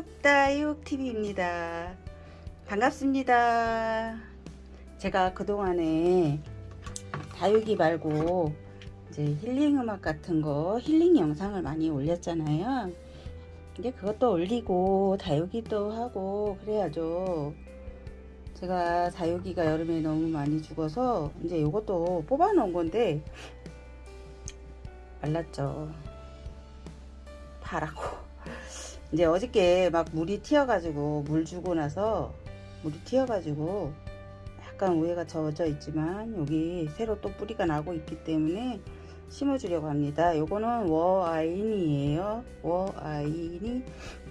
다육다육TV입니다. 반갑습니다. 제가 그동안에 다육이 말고 이제 힐링 음악 같은 거 힐링 영상을 많이 올렸잖아요. 이제 그것도 올리고 다육이도 하고 그래야죠. 제가 다육이가 여름에 너무 많이 죽어서 이제 이것도 뽑아 놓은 건데 말랐죠. 파라고. 이제 어저께 막 물이 튀어가지고 물 주고 나서 물이 튀어가지고 약간 우에가 젖어 있지만 여기 새로 또 뿌리가 나고 있기 때문에 심어주려고 합니다. 요거는 워아인이에요. 워아인이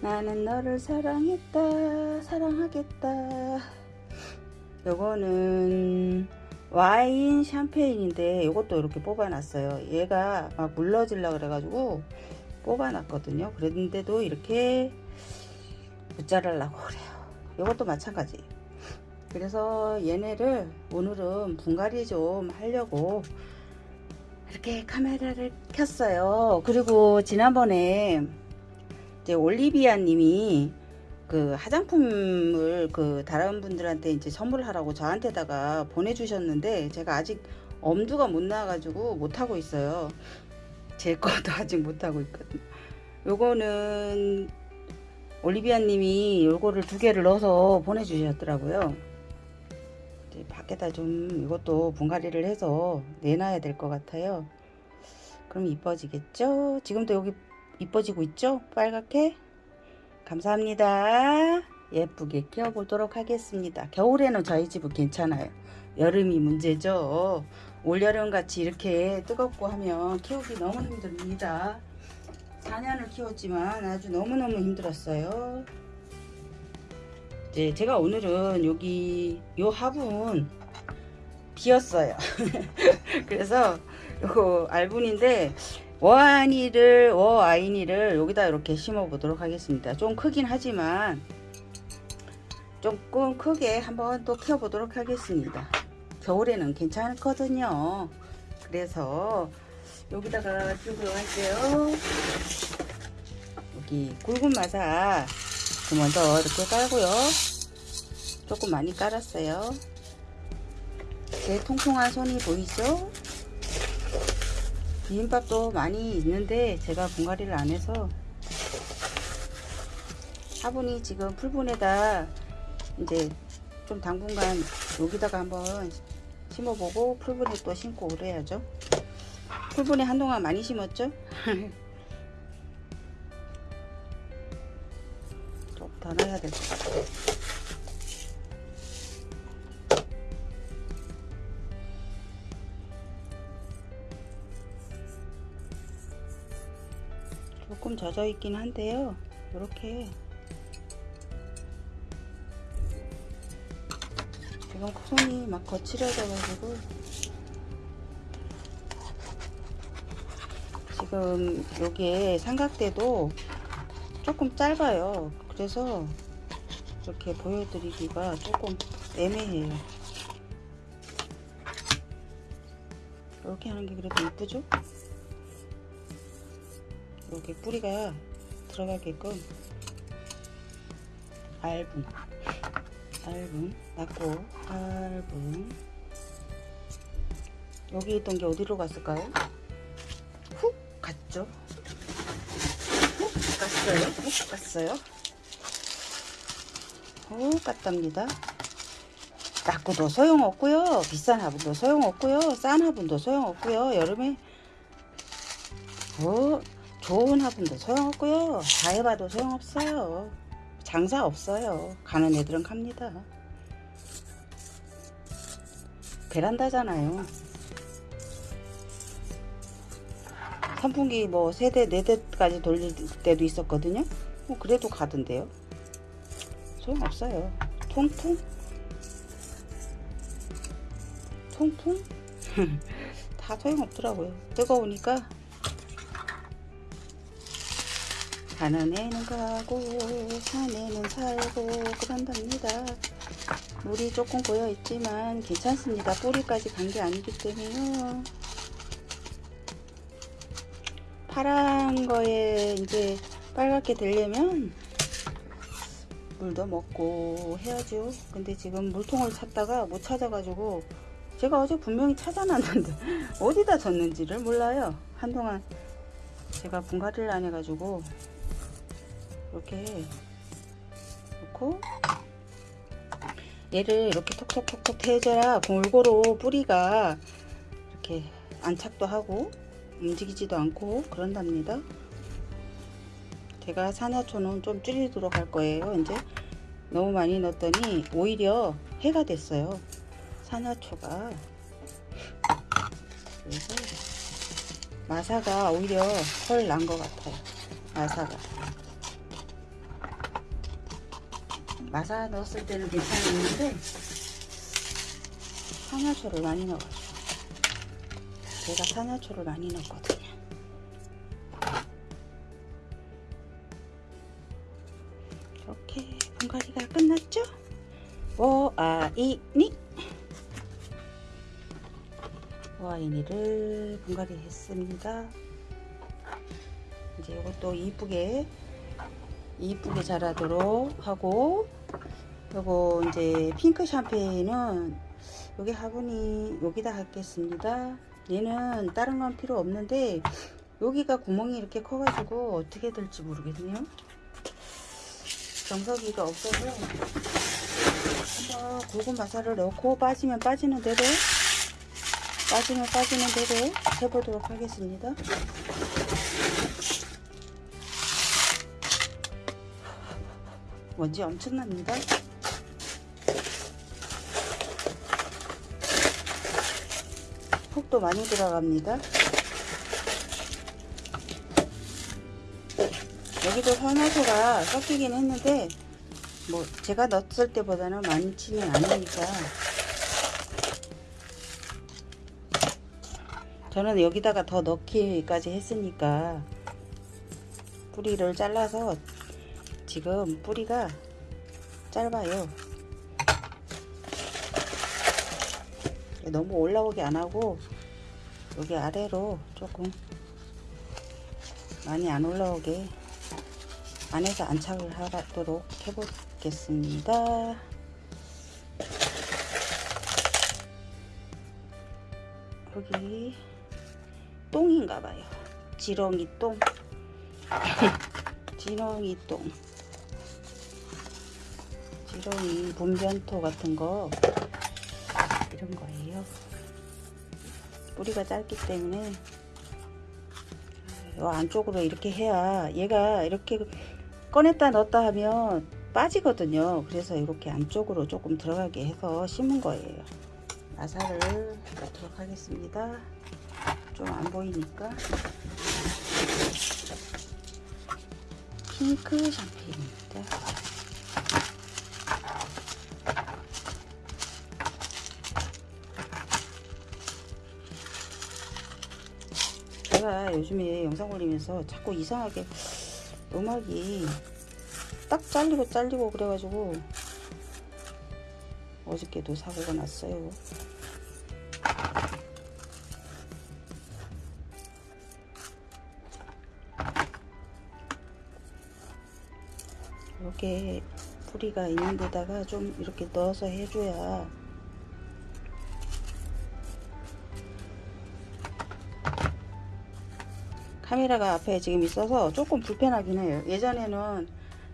나는 너를 사랑했다 사랑하겠다 요거는 와인 샴페인인데 요것도 이렇게 뽑아놨어요. 얘가 막 물러질라 그래가지고 뽑아놨거든요. 그랬는데도 이렇게 붙자르려고 그래요. 이것도 마찬가지. 그래서 얘네를 오늘은 분갈이 좀 하려고 이렇게 카메라를 켰어요. 그리고 지난번에 이제 올리비아 님이 그 화장품을 그 다른 분들한테 이제 선물하라고 저한테다가 보내주셨는데 제가 아직 엄두가 못 나가지고 못하고 있어요. 제 것도 아직 못하고 있거든요. 요거는 올리비아 님이 요거를 두 개를 넣어서 보내주셨더라고요. 밖에다 좀 이것도 분갈이를 해서 내놔야 될 것 같아요. 그럼 이뻐지겠죠? 지금도 여기 이뻐지고 있죠? 빨갛게? 감사합니다. 예쁘게 키워보도록 하겠습니다. 겨울에는 저희 집은 괜찮아요. 여름이 문제죠. 올여름 같이 이렇게 뜨겁고 하면 키우기 너무 힘듭니다. 4년을 키웠지만 아주 너무너무 힘들었어요. 이제 제가 오늘은 여기 요 화분 비었어요. 그래서 요거 알분인데 워아니를 워아이니를 여기다 이렇게 심어 보도록 하겠습니다. 좀 크긴 하지만 조금 크게 한번 또 키워 보도록 하겠습니다. 겨울에는 괜찮거든요. 그래서 여기다가 띄우도록 할게요. 여기 굵은 마사 그 먼저 이렇게 깔고요. 조금 많이 깔았어요. 제 통통한 손이 보이죠? 비빔밥도 많이 있는데 제가 분갈이를 안 해서 화분이 지금 풀분에다 이제 좀 당분간 여기다가 한번 심어보고 풀분에 또 심고 그래야죠. 풀분에 한동안 많이 심었죠? 좀 더 넣어야 될 것 같아요. 조금 젖어 있긴 한데요. 이렇게 이건 손이 막 거칠어져가지고. 지금 여기에 삼각대도 조금 짧아요. 그래서 이렇게 보여드리기가 조금 애매해요. 이렇게 하는 게 그래도 이쁘죠? 이렇게 뿌리가 들어가게끔 얇은. 짧은 낮고 짧은 여기 있던 게 어디로 갔을까요? 훅 갔죠? 훅 갔어요? 훅 갔어요? 훅 갔답니다 낮고도 소용없고요 비싼 화분도 소용없고요 싼 화분도 소용없고요 여름에 어, 좋은 화분도 소용없고요 다 해봐도 소용없어요 장사 없어요. 가는 애들은 갑니다. 베란다잖아요. 선풍기 뭐 세대 네대까지 돌릴 때도 있었거든요. 뭐 그래도 가던데요. 소용없어요. 통풍? 통풍? 다 소용없더라고요. 뜨거우니까 가는 애는 가고 산에는 살고 그런답니다. 물이 조금 고여 있지만 괜찮습니다. 뿌리까지 간 게 아니기 때문에요. 파란 거에 이제 빨갛게 되려면 물도 먹고 해야죠. 근데 지금 물통을 찾다가 못 찾아가지고 제가 어제 분명히 찾아놨는데 어디다 뒀는지를 몰라요. 한동안 제가 분갈이를 안 해가지고 이렇게 놓고 얘를 이렇게 톡톡톡톡 해줘야 골고루 뿌리가 이렇게 안착도 하고 움직이지도 않고 그런답니다. 제가 산야초는 좀 줄이도록 할 거예요. 이제 너무 많이 넣었더니 오히려 해가 됐어요. 산야초가 그래서 마사가 오히려 헐 난 것 같아요. 마사가 마사 넣었을 때는 괜찮았는데 산야초를 많이 넣어가지고 제가 산야초를 많이 넣었거든요. 이렇게 분갈이가 끝났죠? 워아이니 워아이니를 분갈이 했습니다. 이제 이것도 이쁘게 이쁘게 자라도록 하고 요거 이제 핑크 샴페인은 여기 화분이 여기다 할겠습니다. 얘는 다른 건 필요 없는데 여기가 구멍이 이렇게 커가지고 어떻게 될지 모르겠네요. 정석이가 없어서 한번 굵은 마사를 넣고 빠지면 빠지는 대로 빠지면 빠지는 대로 해보도록 하겠습니다. 먼지 엄청납니다. 흙도 많이 들어갑니다. 여기도 산화소가 섞이긴 했는데 뭐 제가 넣었을 때보다는 많지는 않으니까 저는 여기다가 더 넣기까지 했으니까 뿌리를 잘라서 지금 뿌리가 짧아요 너무 올라오게 안하고 여기 아래로 조금 많이 안 올라오게 안에서 안착을 하도록 해보겠습니다. 여기 똥인가봐요. 지렁이 똥. 지렁이 똥. 지렁이 분변토 같은 거. 이런 거예요 뿌리가 짧기 때문에 요 안쪽으로 이렇게 해야 얘가 이렇게 꺼냈다 넣었다 하면 빠지거든요. 그래서 이렇게 안쪽으로 조금 들어가게 해서 심은 거예요. 나사를 넣도록 하겠습니다. 좀 안 보이니까. 핑크 샴페인입니다 제가 요즘에 영상 올리면서 자꾸 이상하게 음악이 딱 잘리고 잘리고 그래가지고 어저께도 사고가 났어요. 이렇게 뿌리가 있는 데다가 좀 이렇게 넣어서 해줘야 카메라가 앞에 지금 있어서 조금 불편하긴 해요. 예전에는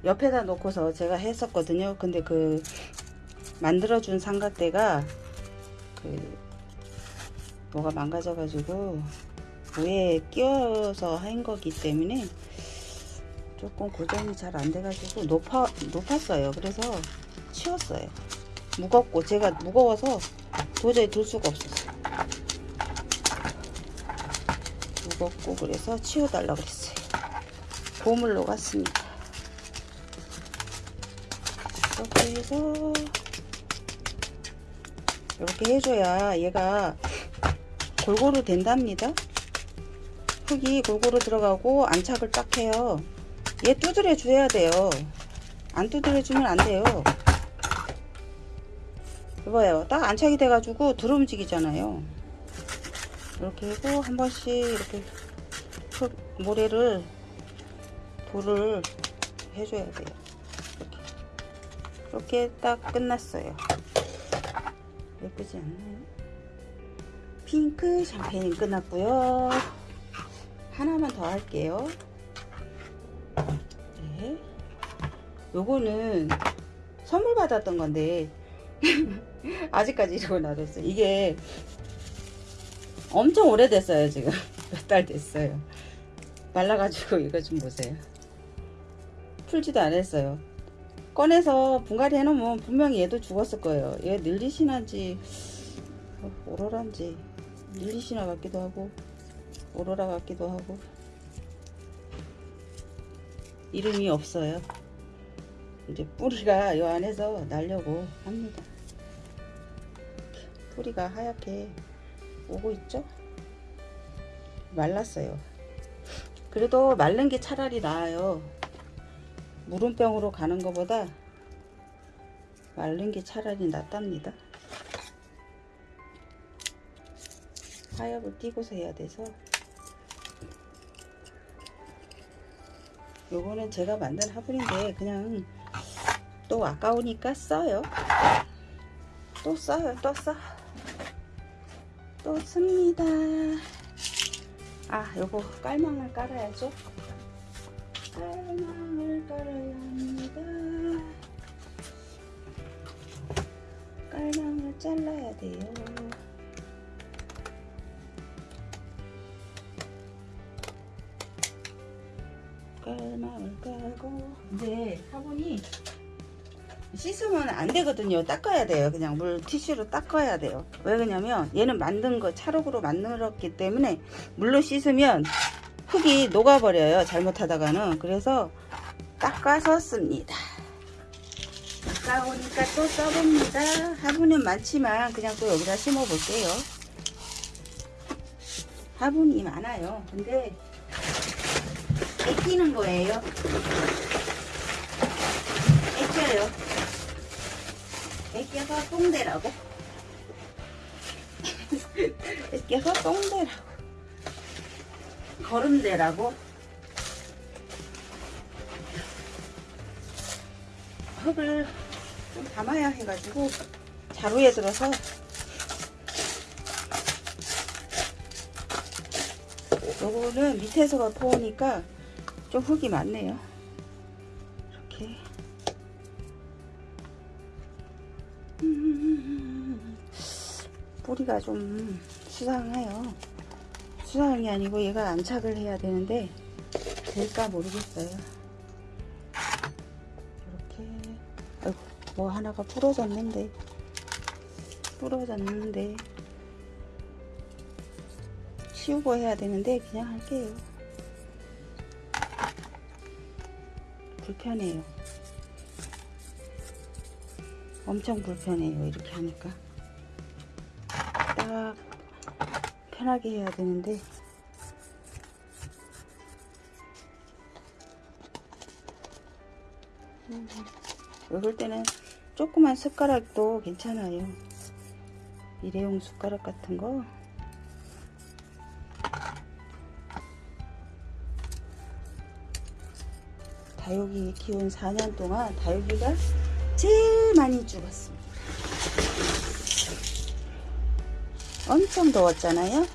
옆에다 놓고서 제가 했었거든요. 근데 그 만들어준 삼각대가 그 뭐가 망가져 가지고 위에 끼워서 한 거기 때문에 조금 고정이 잘 안 돼 가지고 높아 높았어요. 그래서 치웠어요. 무겁고 제가 무거워서 도저히 들 수가 없었어요 무겁고 그래서 치워달라고 그랬어요. 보물로 갔습니다. 이렇게 해서 이렇게 해줘야 얘가 골고루 된답니다. 흙이 골고루 들어가고 안착을 딱 해요. 얘 두드려 줘야 돼요. 안 두드려 주면 안 돼요. 이봐요. 딱 안착이 돼 가지고 들 움직이잖아요 이렇게 하고 한 번씩 이렇게 흙 모래를 돌을 해줘야 돼요 이렇게 이렇게 딱 끝났어요. 예쁘지 않나요? 핑크 샴페인 끝났고요. 하나만 더 할게요. 네. 요거는 선물 받았던 건데 아직까지 이러고 놔뒀어요. 이게 엄청 오래됐어요. 지금 몇 달 됐어요. 말라가지고 이거 좀 보세요. 풀지도 않았어요. 꺼내서 분갈이 해놓으면 분명히 얘도 죽었을 거예요. 얘 늘리시나인지 어, 오로라인지 늘리시나 같기도 하고 오로라 같기도 하고 이름이 없어요. 이제 뿌리가 이 안에서 날려고 합니다. 뿌리가 하얗게 오고 있죠? 말랐어요. 그래도 마른 게 차라리 나아요. 물음병으로 가는 것보다 마른 게 차라리 낫답니다. 하엽을 띄고서 해야 돼서 요거는 제가 만든 화분인데 그냥 또 아까우니까 써요. 또 써요. 또 써. 또 씁니다. 아 요거 깔망을 깔아야죠. 깔망을 깔아야 합니다. 깔망을 잘라야 돼요. 깔망을 깔고 이제 화분이 씻으면 안 되거든요. 닦아야 돼요. 그냥 물 티슈로 닦아야 돼요. 왜 그러냐면 얘는 만든 거 찰흙으로 만들었기 때문에 물로 씻으면 흙이 녹아버려요. 잘못하다가는. 그래서 닦아서 씁니다. 아까우니까 또 써봅니다. 화분은 많지만 그냥 또 여기다 심어 볼게요. 화분이 많아요. 근데 애끼는 거예요. 애껴요. 애껴서 똥대라고. 애껴서 똥대라고. 걸음대라고. 흙을 좀 담아야 해가지고 자루에 들어서 요거는 밑에서가 포우니까 좀 흙이 많네요. 뿌리가 좀 수상해요. 수상한 게 아니고 얘가 안착을 해야 되는데 될까 모르겠어요. 이렇게. 아이고, 뭐 하나가 부러졌는데. 부러졌는데. 치우고 해야 되는데 그냥 할게요. 불편해요. 엄청 불편해요. 이렇게 하니까. 딱 편하게 해야 되는데 음, 이럴 때는 조그만 숟가락도 괜찮아요. 일회용 숟가락 같은 거 다육이 키운 4년 동안 다육이가 제일 많이 죽었습니다. 엄청 더웠잖아요.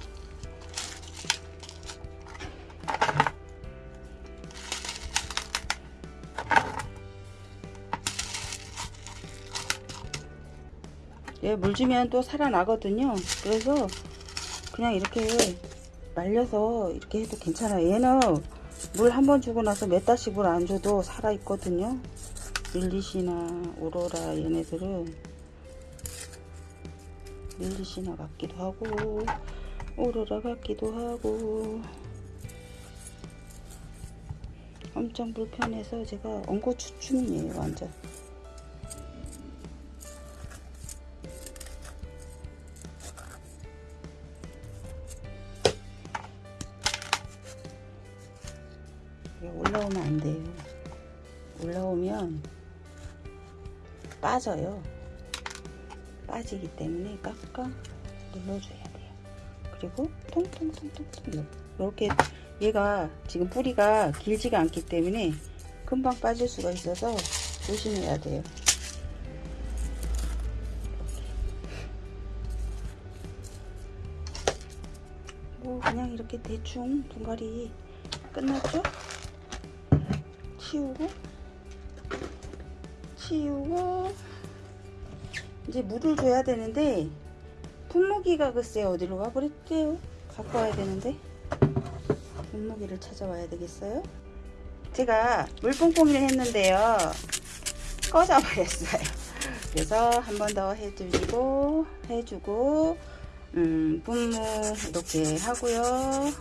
얘 물 주면 또 살아나거든요. 그래서 그냥 이렇게 말려서 이렇게 해도 괜찮아요. 얘는 물 한 번 주고 나서 몇 달씩 물안 줘도 살아 있거든요. 릴리시나 오로라 얘네들은 릴리시나 같기도 하고 오로라 같기도 하고. 엄청 불편해서 제가 엉거추춤이에요 완전 빠져요. 빠지기 때문에 깍깍 눌러줘야 돼요. 그리고 통통통통통 이렇게 얘가 지금 뿌리가 길지가 않기 때문에 금방 빠질 수가 있어서 조심해야 돼요. 뭐 그냥 이렇게 대충 분갈이 끝났죠? 치우고 치우고 이제 물을 줘야 되는데 분무기가 글쎄 어디로 가버렸대요. 갖고 와야 되는데 분무기를 찾아와야 되겠어요? 제가 물뽕뽕이를 했는데요. 꺼져 버렸어요. 그래서 한 번 더 해주고 해주고 음, 분무 이렇게 하고요.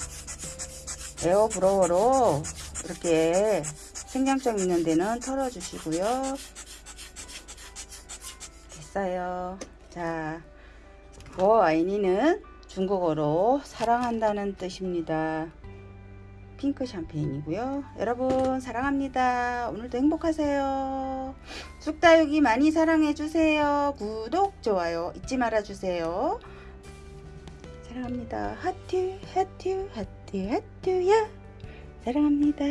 air blower로 이렇게 생장점 있는 데는 털어 주시고요 됐어요. 자 我爱你는 중국어로 사랑한다는 뜻입니다. 핑크 샴페인이고요. 여러분 사랑합니다. 오늘도 행복하세요. 쑥다육이 많이 사랑해주세요. 구독 좋아요 잊지 말아주세요. 사랑합니다. 하트 하트 하트 하트야. 사랑합니다